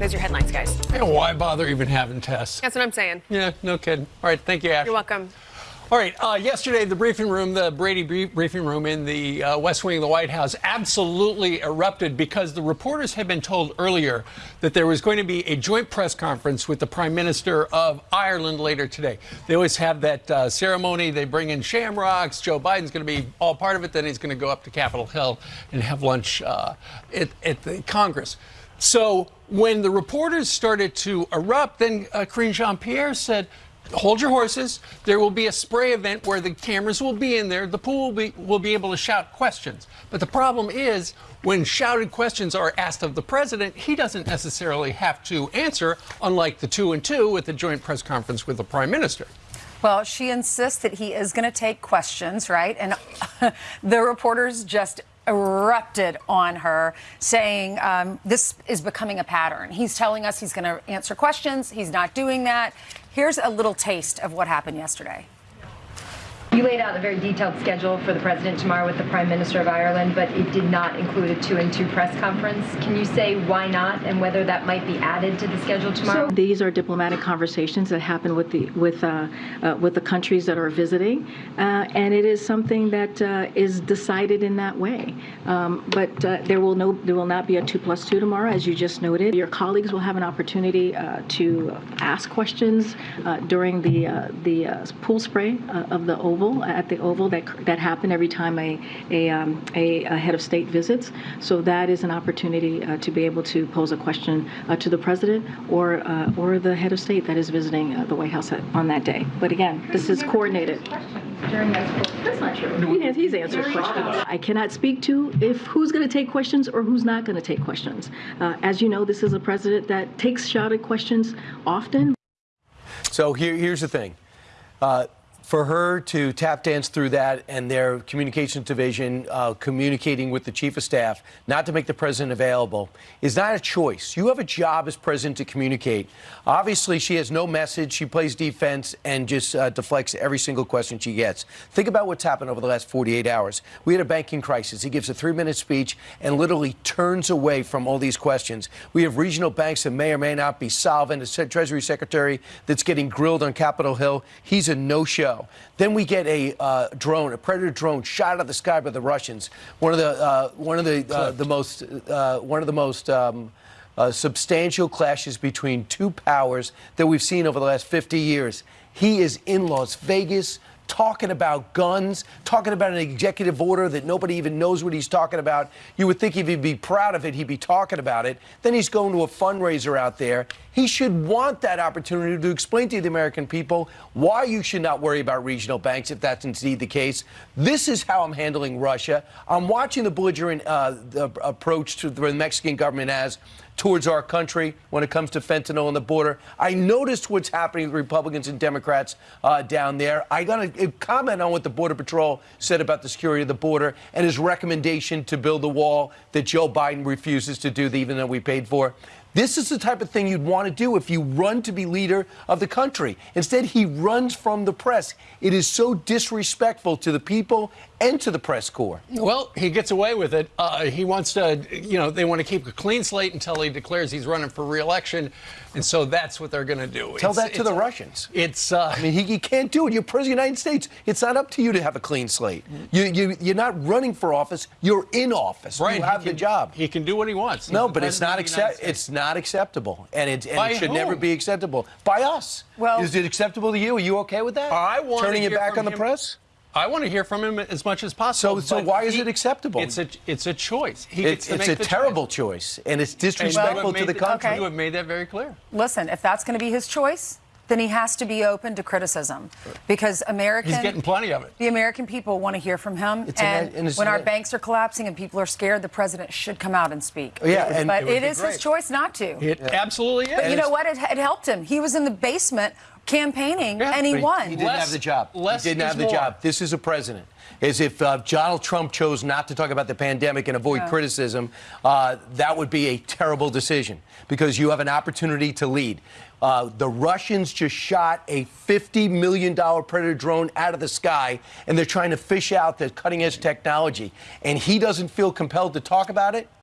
Those are your headlines, guys. Yeah, why bother even having tests? That's what I'm saying. Yeah, no kidding. All right, thank you, Ash. You're welcome. All right, uh, yesterday, the briefing room, the Brady briefing room in the uh, West Wing of the White House absolutely erupted because the reporters had been told earlier that there was going to be a joint press conference with the Prime Minister of Ireland later today. They always have that uh, ceremony. They bring in shamrocks. Joe Biden's going to be all part of it. Then he's going to go up to Capitol Hill and have lunch uh, at, at the Congress. So when the reporters started to erupt, then uh, Karine Jean-Pierre said, hold your horses. There will be a spray event where the cameras will be in there. The pool will be, will be able to shout questions. But the problem is when shouted questions are asked of the president, he doesn't necessarily have to answer, unlike the two and two at the joint press conference with the prime minister. Well, she insists that he is going to take questions, right? And the reporters just erupted on her, saying um, this is becoming a pattern. He's telling us he's going to answer questions. He's not doing that. Here's a little taste of what happened yesterday. You laid out a very detailed schedule for the president tomorrow with the Prime Minister of Ireland, but it did not include a two and two press conference. Can you say why not and whether that might be added to the schedule tomorrow? So these are diplomatic conversations that happen with the with uh, uh, with the countries that are visiting, uh, and it is something that uh, is decided in that way. Um, but uh, there will no there will not be a two plus two tomorrow, as you just noted. Your colleagues will have an opportunity uh, to ask questions during the the pool spray of the Oval Oval at the Oval that that happen every time a a, um, a, a head of state visits. So that is an opportunity uh, to be able to pose a question uh, to the president or uh, or the head of state that is visiting uh, the White House on that day. But again, this is coordinated. during That's not true. He, he's answered questions. I cannot speak to if who's going to take questions or who's not going to take questions. Uh, as you know, this is a president that takes shot at questions often. So here, here's the thing. Uh, for her to tap dance through that and their communications division uh, communicating with the chief of staff not to make the president available is not a choice. You have a job as president to communicate. Obviously, she has no message. She plays defense and just uh, deflects every single question she gets. Think about what's happened over the last 48 hours. We had a banking crisis. He gives a three-minute speech and literally turns away from all these questions. We have regional banks that may or may not be solvent. A Treasury Secretary that's getting grilled on Capitol Hill. He's a Then we get a uh, drone, a Predator drone, shot out of the sky by the Russians. One of the uh, one of the uh, the most uh, one of the most um, uh, substantial clashes between two powers that we've seen over the last 50 years. He is in Las Vegas talking about guns, talking about an executive order that nobody even knows what he's talking about. You would think if he'd be proud of it, he'd be talking about it. Then he's going to a fundraiser out there. He should want that opportunity to explain to the American people why you should not worry about regional banks if that's indeed the case. This is how I'm handling Russia. I'm watching the belligerent uh, the approach to the Mexican government as towards our country when it comes to fentanyl on the border. I noticed what's happening with Republicans and Democrats uh, down there. I got to Uh, comment on what the Border Patrol said about the security of the border and his recommendation to build the wall that Joe Biden refuses to do, even though we paid for. This is the type of thing you'd want to do if you run to be leader of the country. Instead, he runs from the press. It is so disrespectful to the people and to the press corps. Well, he gets away with it. Uh, he wants to, you know, they want to keep a clean slate until he declares he's running for reelection. And so that's what they're going to do. Tell it's, that to the Russians. It's, uh, I mean, he, he, can't do it. You're president of the United States. It's not up to you to have a clean slate. You, you, you're not running for office. You're in office. Right. You have can, the job. He can do what he wants. He's no, but it's not, accept, it's not acceptable. And it, and it should whom? never be acceptable. By us. Well, Is it acceptable to you? Are you okay with that? I want Turning your back on the him. press? I want to hear from him as much as possible. So, so why is it acceptable? It's a it's a choice. He it's it's a terrible choice. choice. and it's disrespectful well, to the country. Okay. You have made that very clear. Listen, if that's going to be his choice, then he has to be open to criticism because American he's getting plenty of it. The American people want to hear from him, it's and, a, and when our banks are collapsing and people are scared, the president should come out and speak. Yeah, and but it, it is great. his choice not to. It yeah. absolutely is. But you know what? It, it helped him. He was in the basement campaigning, yeah, and he won. He didn't less, have the job. he didn't have the more. job. This is a president. As if uh, Donald Trump chose not to talk about the pandemic and avoid yeah. criticism, uh, that would be a terrible decision because you have an opportunity to lead. Uh, the Russians just shot a $50 million Predator drone out of the sky, and they're trying to fish out the cutting edge technology. And he doesn't feel compelled to talk about it.